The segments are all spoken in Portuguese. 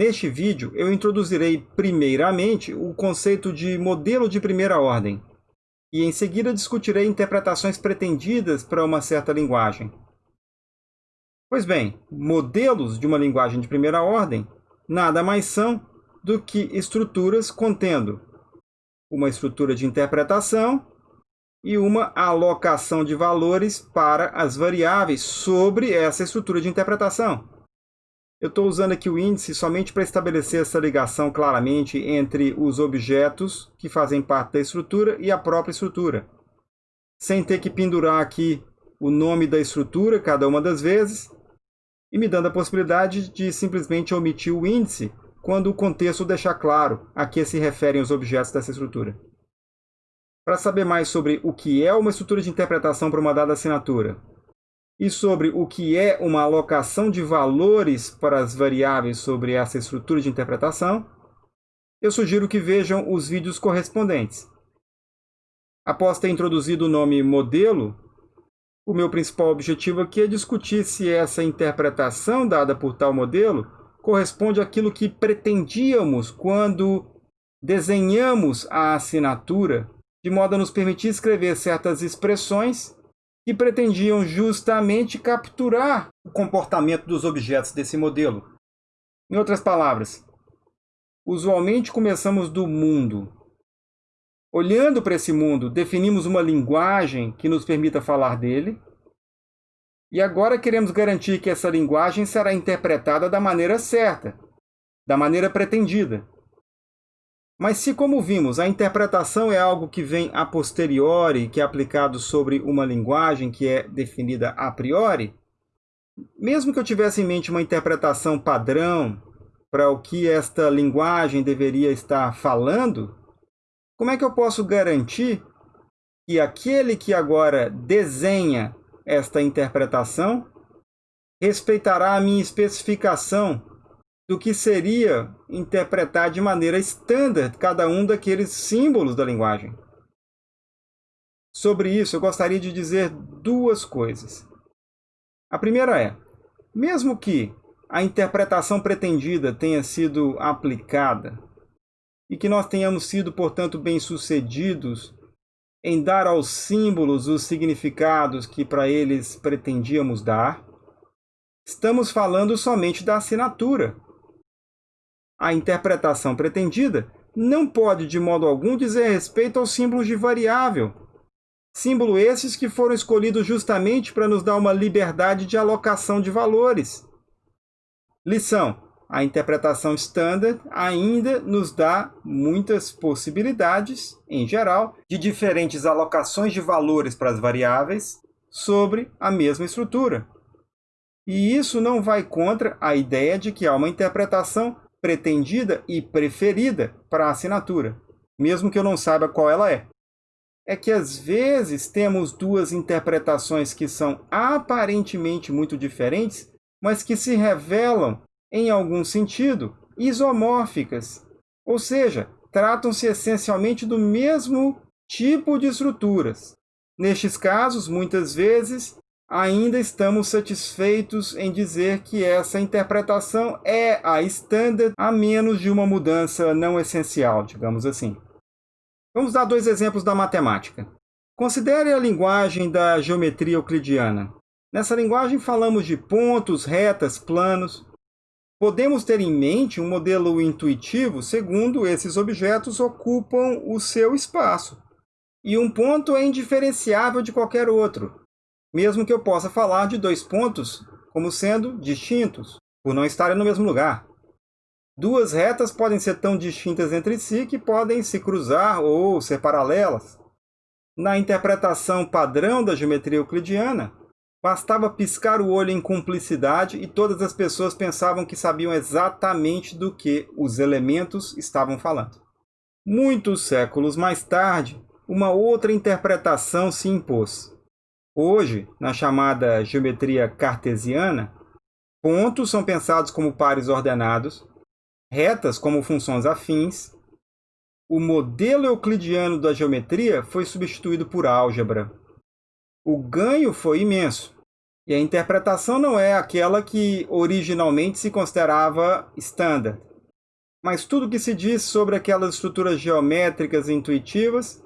Neste vídeo, eu introduzirei primeiramente o conceito de modelo de primeira ordem, e em seguida discutirei interpretações pretendidas para uma certa linguagem. Pois bem, modelos de uma linguagem de primeira ordem nada mais são do que estruturas contendo uma estrutura de interpretação e uma alocação de valores para as variáveis sobre essa estrutura de interpretação. Eu estou usando aqui o índice somente para estabelecer essa ligação claramente entre os objetos que fazem parte da estrutura e a própria estrutura, sem ter que pendurar aqui o nome da estrutura cada uma das vezes, e me dando a possibilidade de simplesmente omitir o índice quando o contexto deixar claro a que se referem os objetos dessa estrutura. Para saber mais sobre o que é uma estrutura de interpretação para uma dada assinatura e sobre o que é uma alocação de valores para as variáveis sobre essa estrutura de interpretação, eu sugiro que vejam os vídeos correspondentes. Após ter introduzido o nome modelo, o meu principal objetivo aqui é discutir se essa interpretação dada por tal modelo corresponde àquilo que pretendíamos quando desenhamos a assinatura, de modo a nos permitir escrever certas expressões que pretendiam justamente capturar o comportamento dos objetos desse modelo. Em outras palavras, usualmente começamos do mundo. Olhando para esse mundo, definimos uma linguagem que nos permita falar dele, e agora queremos garantir que essa linguagem será interpretada da maneira certa, da maneira pretendida. Mas se, como vimos, a interpretação é algo que vem a posteriori, que é aplicado sobre uma linguagem que é definida a priori, mesmo que eu tivesse em mente uma interpretação padrão para o que esta linguagem deveria estar falando, como é que eu posso garantir que aquele que agora desenha esta interpretação respeitará a minha especificação do que seria interpretar de maneira standard cada um daqueles símbolos da linguagem. Sobre isso, eu gostaria de dizer duas coisas. A primeira é, mesmo que a interpretação pretendida tenha sido aplicada e que nós tenhamos sido, portanto, bem-sucedidos em dar aos símbolos os significados que para eles pretendíamos dar, estamos falando somente da assinatura. A interpretação pretendida não pode, de modo algum, dizer respeito aos símbolos de variável. Símbolo esses que foram escolhidos justamente para nos dar uma liberdade de alocação de valores. Lição: a interpretação standard ainda nos dá muitas possibilidades, em geral, de diferentes alocações de valores para as variáveis sobre a mesma estrutura. E isso não vai contra a ideia de que há uma interpretação pretendida e preferida para a assinatura, mesmo que eu não saiba qual ela é. É que às vezes temos duas interpretações que são aparentemente muito diferentes, mas que se revelam em algum sentido, isomórficas, ou seja, tratam-se essencialmente do mesmo tipo de estruturas. Nestes casos, muitas vezes, ainda estamos satisfeitos em dizer que essa interpretação é a standard, a menos de uma mudança não essencial, digamos assim. Vamos dar dois exemplos da matemática. Considere a linguagem da geometria euclidiana. Nessa linguagem falamos de pontos, retas, planos. Podemos ter em mente um modelo intuitivo segundo esses objetos ocupam o seu espaço. E um ponto é indiferenciável de qualquer outro, mesmo que eu possa falar de dois pontos como sendo distintos, por não estarem no mesmo lugar. Duas retas podem ser tão distintas entre si que podem se cruzar ou ser paralelas. Na interpretação padrão da geometria euclidiana, Bastava piscar o olho em cumplicidade e todas as pessoas pensavam que sabiam exatamente do que os elementos estavam falando. Muitos séculos mais tarde, uma outra interpretação se impôs. Hoje, na chamada geometria cartesiana, pontos são pensados como pares ordenados, retas como funções afins. O modelo euclidiano da geometria foi substituído por álgebra. O ganho foi imenso, e a interpretação não é aquela que originalmente se considerava standard. mas tudo que se diz sobre aquelas estruturas geométricas intuitivas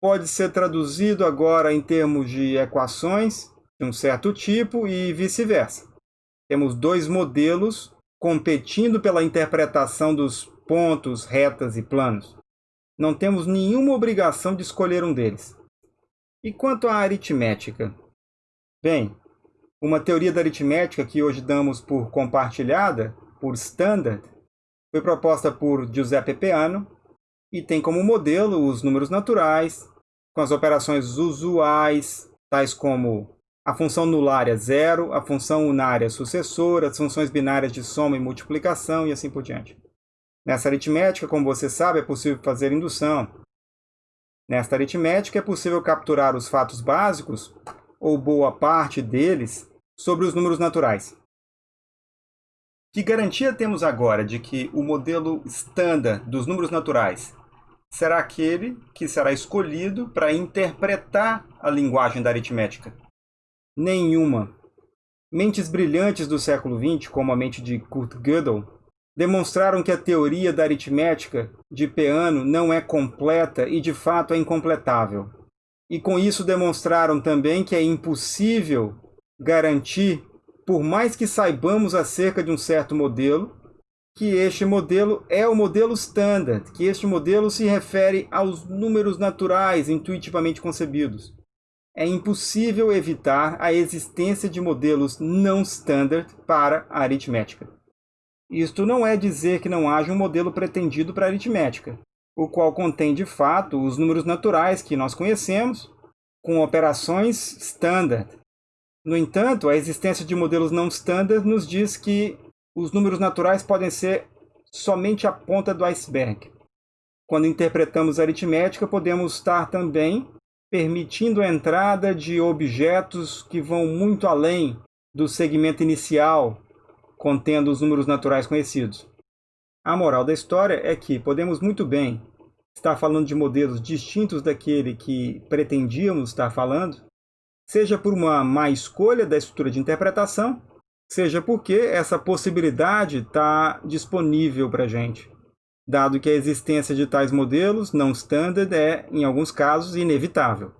pode ser traduzido agora em termos de equações de um certo tipo e vice-versa. Temos dois modelos competindo pela interpretação dos pontos, retas e planos. Não temos nenhuma obrigação de escolher um deles. E quanto à aritmética? Bem, uma teoria da aritmética que hoje damos por compartilhada, por standard, foi proposta por Giuseppe Peano e tem como modelo os números naturais, com as operações usuais, tais como a função nulária zero, a função unária sucessora, as funções binárias de soma e multiplicação e assim por diante. Nessa aritmética, como você sabe, é possível fazer indução. Nesta aritmética, é possível capturar os fatos básicos, ou boa parte deles, sobre os números naturais. Que garantia temos agora de que o modelo estándar dos números naturais será aquele que será escolhido para interpretar a linguagem da aritmética? Nenhuma. Mentes brilhantes do século XX, como a mente de Kurt Gödel, demonstraram que a teoria da aritmética de Peano não é completa e de fato é incompletável. E com isso demonstraram também que é impossível garantir por mais que saibamos acerca de um certo modelo, que este modelo é o modelo standard, que este modelo se refere aos números naturais intuitivamente concebidos. É impossível evitar a existência de modelos não standard para a aritmética. Isto não é dizer que não haja um modelo pretendido para a aritmética, o qual contém de fato os números naturais que nós conhecemos, com operações standard, no entanto, a existência de modelos não standard nos diz que os números naturais podem ser somente a ponta do iceberg. Quando interpretamos a aritmética, podemos estar também permitindo a entrada de objetos que vão muito além do segmento inicial contendo os números naturais conhecidos. A moral da história é que podemos muito bem estar falando de modelos distintos daquele que pretendíamos estar falando, seja por uma má escolha da estrutura de interpretação, seja porque essa possibilidade está disponível para a gente, dado que a existência de tais modelos não standard é, em alguns casos, inevitável.